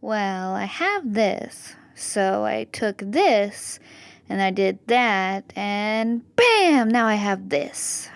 Well, I have this. So I took this and I did that and BAM! Now I have this.